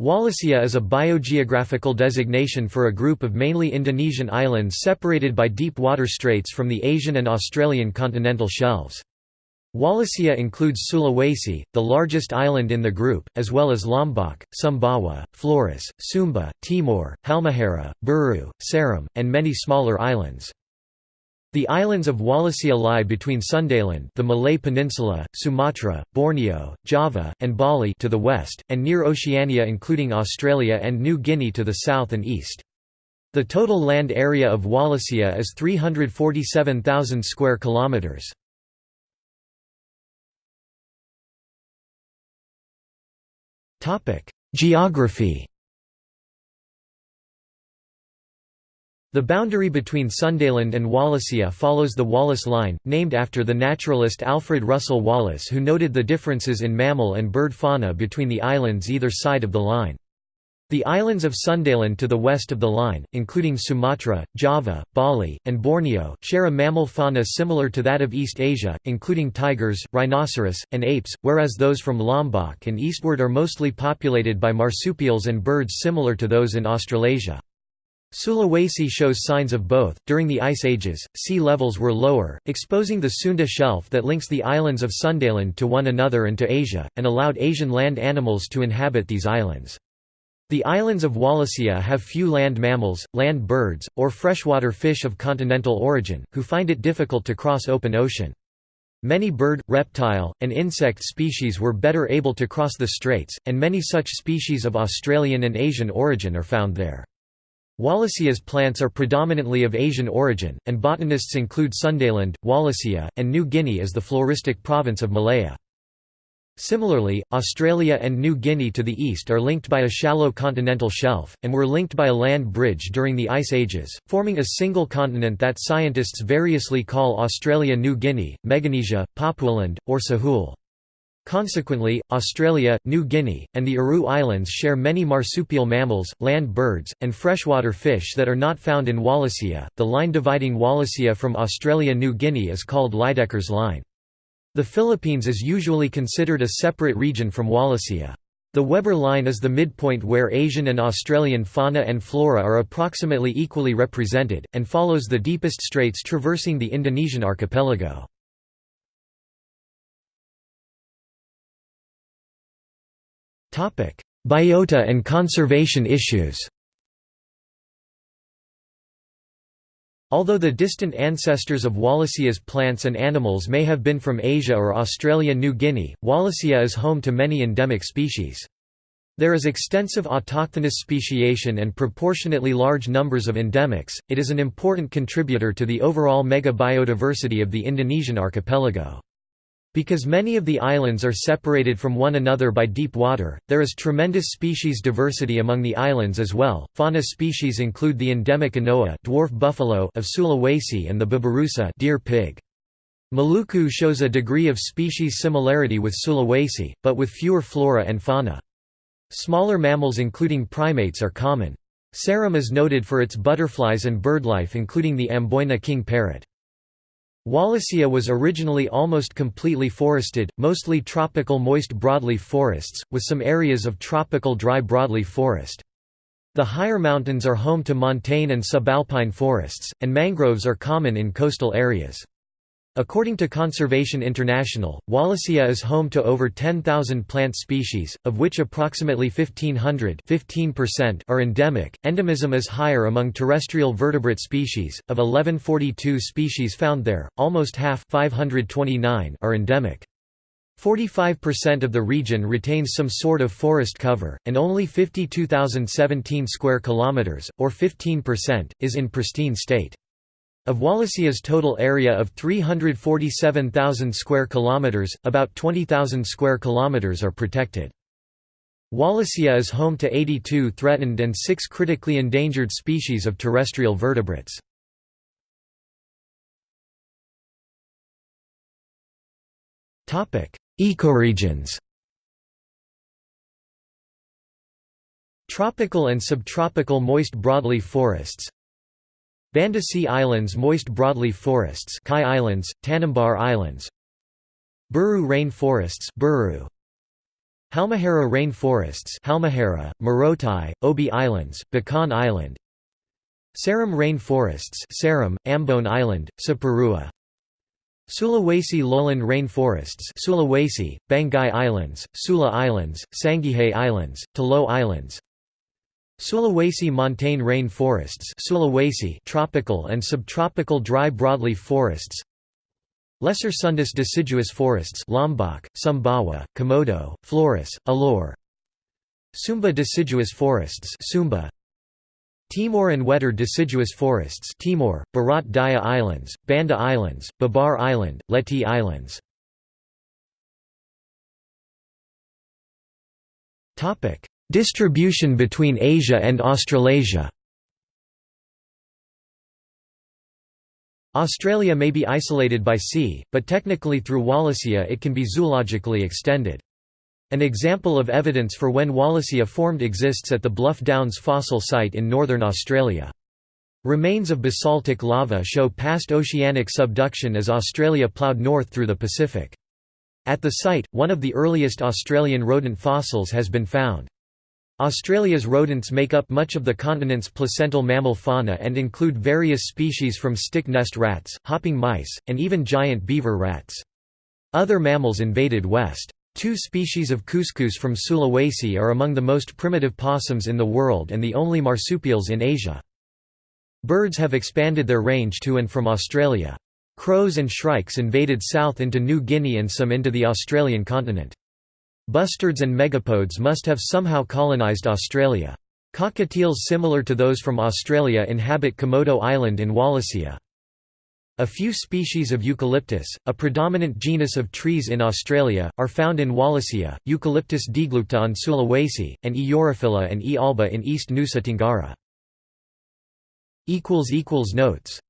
Wallacea is a biogeographical designation for a group of mainly Indonesian islands separated by deep water straits from the Asian and Australian continental shelves. Wallacea includes Sulawesi, the largest island in the group, as well as Lombok, Sumbawa, Flores, Sumba, Timor, Halmahera, Buru, Seram, and many smaller islands. The islands of Wallacea lie between Sundaland the Malay Peninsula, Sumatra, Borneo, Java, and Bali to the west, and near Oceania including Australia and New Guinea to the south and east. The total land area of Wallacea is 347,000 square kilometers. Geography The boundary between Sundaland and Wallacea follows the Wallace Line, named after the naturalist Alfred Russel Wallace who noted the differences in mammal and bird fauna between the islands either side of the line. The islands of Sundaland to the west of the line, including Sumatra, Java, Bali, and Borneo, share a mammal fauna similar to that of East Asia, including tigers, rhinoceros, and apes, whereas those from Lombok and eastward are mostly populated by marsupials and birds similar to those in Australasia. Sulawesi shows signs of both. During the Ice Ages, sea levels were lower, exposing the Sunda Shelf that links the islands of Sundaland to one another and to Asia, and allowed Asian land animals to inhabit these islands. The islands of Wallacea have few land mammals, land birds, or freshwater fish of continental origin, who find it difficult to cross open ocean. Many bird, reptile, and insect species were better able to cross the straits, and many such species of Australian and Asian origin are found there. Wallacea's plants are predominantly of Asian origin, and botanists include Sundaland, Wallacea, and New Guinea as the floristic province of Malesia. Similarly, Australia and New Guinea to the east are linked by a shallow continental shelf, and were linked by a land bridge during the Ice Ages, forming a single continent that scientists variously call Australia-New Guinea, Meganesia, Papualand, or Sahul. Consequently, Australia, New Guinea, and the Aru Islands share many marsupial mammals, land birds, and freshwater fish that are not found in Wallacea. The line dividing Wallacea from Australia New Guinea is called Lydekker's Line. The Philippines is usually considered a separate region from Wallacea. The Weber Line is the midpoint where Asian and Australian fauna and flora are approximately equally represented, and follows the deepest straits traversing the Indonesian archipelago. Biota and conservation issues Although the distant ancestors of Wallacea's plants and animals may have been from Asia or Australia-New Guinea, Wallacea is home to many endemic species. There is extensive autochthonous speciation and proportionately large numbers of endemics. It is an important contributor to the overall mega-biodiversity of the Indonesian archipelago. Because many of the islands are separated from one another by deep water, there is tremendous species diversity among the islands as well. Fauna species include the endemic anoa dwarf buffalo of Sulawesi and the babirusa deer pig. Maluku shows a degree of species similarity with Sulawesi, but with fewer flora and fauna. Smaller mammals including primates are common. Seram is noted for its butterflies and birdlife including the Amboina king parrot. Wallacea was originally almost completely forested, mostly tropical moist broadleaf forests, with some areas of tropical dry broadleaf forest. The higher mountains are home to montane and subalpine forests, and mangroves are common in coastal areas. According to Conservation International, Wallacea is home to over 10,000 plant species, of which approximately 1,500 are endemic. Endemism is higher among terrestrial vertebrate species. Of 1142 species found there, almost half 529 are endemic. 45% of the region retains some sort of forest cover, and only 52,017 square kilometers, or 15%, is in pristine state. Of Wallacea's total area of 347,000 square kilometers, about 20,000 square kilometers are protected. Wallacea is home to 82 threatened and 6 critically endangered species of terrestrial vertebrates. Topic: Ecoregions. Tropical and subtropical moist broadleaf forests Banda Sea Islands moist broadleaf forests Kai Islands, Tanimbar Islands Buru rain forests Buru. Halmahera rain forests Halmahera, Morotai, Obi Islands, Bacan Island Seram rain forests Seram, Ambon Island, Saparua Sulawesi lowland rain forests Sulawesi, Banggai Islands, Sula Islands, Sangihe Islands, Tolo Islands Sulawesi montane rain forests Sulawesi tropical and subtropical dry broadleaf forests Lesser Sundas deciduous forests Lombok, Sumbawa, Komodo, Flores, Alor Sumba deciduous forests Sumba Timor and Wetar deciduous forests Timor, Barat Daya Islands, Banda Islands, Babar Island, Leti Islands Distribution between Asia and Australasia Australia may be isolated by sea, but technically through Wallacea it can be zoologically extended. An example of evidence for when Wallacea formed exists at the Bluff Downs fossil site in northern Australia. Remains of basaltic lava show past oceanic subduction as Australia ploughed north through the Pacific. At the site, one of the earliest Australian rodent fossils has been found. Australia's rodents make up much of the continent's placental mammal fauna and include various species from stick nest rats, hopping mice, and even giant beaver rats. Other mammals invaded west. Two species of cuscus from Sulawesi are among the most primitive possums in the world and the only marsupials in Asia. Birds have expanded their range to and from Australia. Crows and shrikes invaded south into New Guinea and some into the Australian continent. Bustards and megapodes must have somehow colonised Australia. Cockatiels similar to those from Australia inhabit Komodo Island in Wallacea. A few species of eucalyptus, a predominant genus of trees in Australia, are found in Wallacea, Eucalyptus deglupta on Sulawesi, and E. and E. alba in East Nusa Tenggara. Notes